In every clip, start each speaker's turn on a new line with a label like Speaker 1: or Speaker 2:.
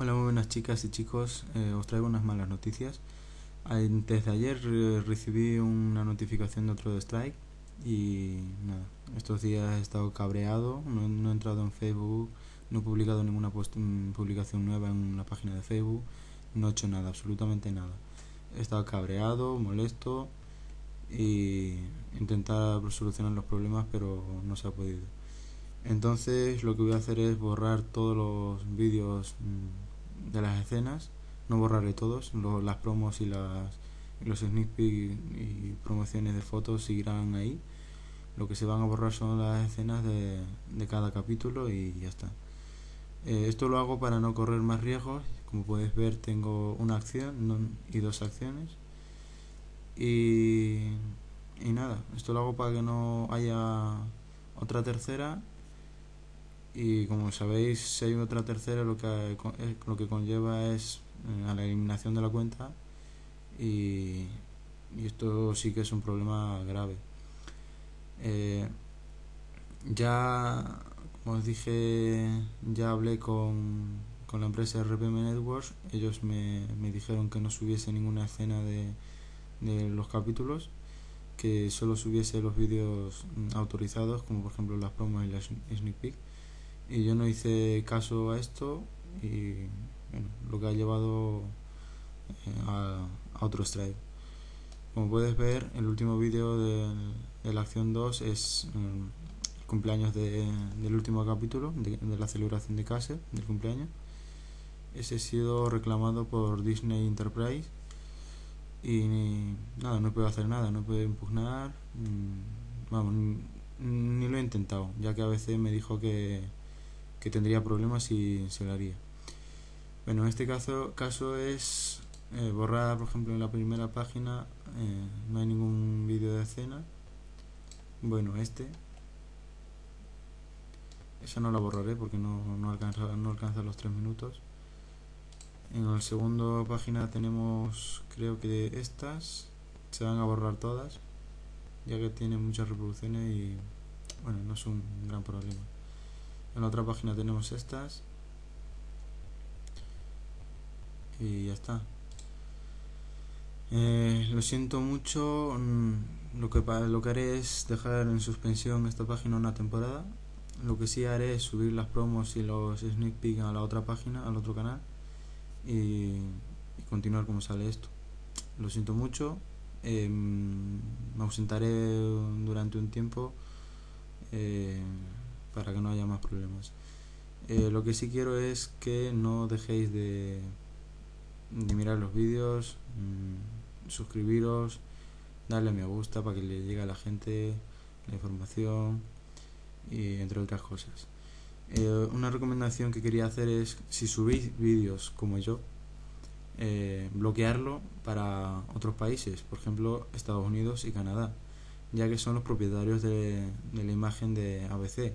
Speaker 1: Hola, muy buenas chicas y chicos. Eh, os traigo unas malas noticias. Antes de ayer eh, recibí una notificación de otro de Strike y nada, estos días he estado cabreado, no, he entrado en Facebook, no he publicado ninguna mm, publicación nueva en la página de Facebook, no he hecho nada, absolutamente nada. He estado cabreado, molesto y intentar solucionar los problemas pero no se ha podido. Entonces lo que voy a hacer es borrar todos los vídeos mm, de las escenas, no borraré todos, las promos y, las, los sneak peek y, promociones de fotos seguirán ahí. Lo que se van a borrar son las escenas de, de cada capítulo y ya está. Eh, esto lo hago para no correr más riesgos. Como puedes ver tengo una acción y dos acciones. Y, y nada, esto lo hago para que no haya otra tercera y como sabéis si hay otra tercera lo que lo que conlleva es eh, a la eliminación de la cuenta y, y, esto sí que es un problema grave. Eh, ya como os dije ya hablé con, con la empresa RPM Networks. Ellos me, me dijeron que no subiese ninguna escena de, de los capítulos que solo subiese los vídeos mm, autorizados como por ejemplo las promos y las sneak peek y yo no hice caso a esto y bueno, lo que ha llevado eh, a, otro strike. Como puedes ver, el último vídeo de, la acción 2 es mm, el cumpleaños de, del último capítulo, de, la celebración de Case, del cumpleaños. Ese ha sido reclamado por Disney Enterprise y nada, no puedo hacer nada, no puedo impugnar, mm, vamos, ni lo he intentado, ya que a veces me dijo que que tendría problemas si se lo haría. Bueno, en este caso, caso es eh, borrar, por ejemplo, en la primera página eh, no hay ningún vídeo de escena. Bueno, este. Esa no la borraré porque no, no, alcanza, no alcanza los 3 minutos. En la segunda página tenemos, creo que estas se van a borrar todas, ya que tienen muchas reproducciones y bueno, no es un gran problema. En la otra página tenemos estas. Y ya está. Eh, lo siento mucho. Mm, lo que, lo que haré es dejar en suspensión esta página una temporada. Lo que sí haré es subir las promos y los sneak peek a la otra página, al otro canal. Y, continuar como sale esto. Lo siento mucho. Em, me ausentaré durante un tiempo. Eh, para que no haya más problemas. Eh, lo que sí quiero es que no dejéis de, de mirar los vídeos, mm, suscribiros, darle a me gusta para que le llegue a la gente la información y entre otras cosas. Eh, una recomendación que quería hacer es si subís vídeos como yo, eh, bloquearlo para otros países, por ejemplo Estados Unidos y Canadá, ya que son los propietarios de, de la imagen de ABC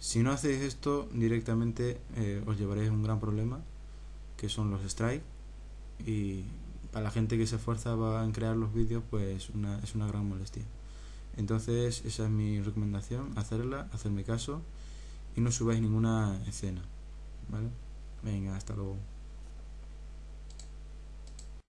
Speaker 1: si no hacéis esto, directamente eh, os llevaréis un gran problema, que son los strikes. Y para la gente que se esfuerza en crear los vídeos, pues una, es una gran molestia. Entonces, esa es mi recomendación, hacerla, hacerme caso y no subáis ninguna escena. ¿Vale? Venga, hasta luego.